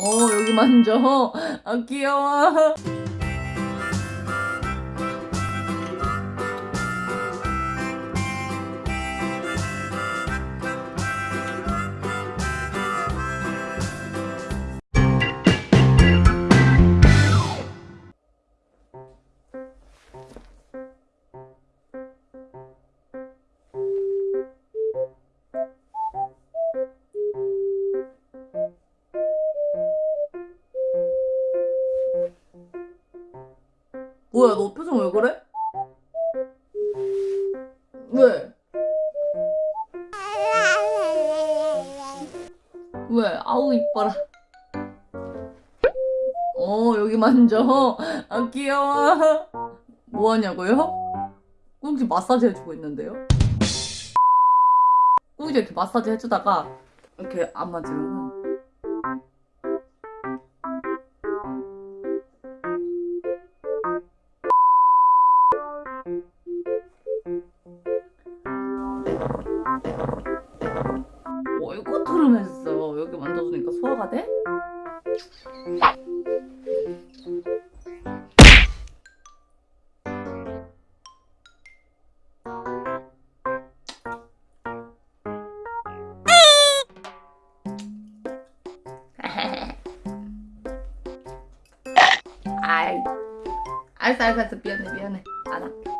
어 여기 만져. 아 귀여워 뭐야 너 표정 왜 그래? 왜? 왜? 아우 이뻐라 어 여기 만져 아 귀여워 뭐 하냐고요? 꾹지 마사지 해주고 있는데요? 꾹지 이렇게 마사지 해주다가 이렇게 안 맞으면 어이구 트름했어 여기 만져주니까 소화가 돼? 아이. 알았어 알았어 미안해 미안해. 안 할게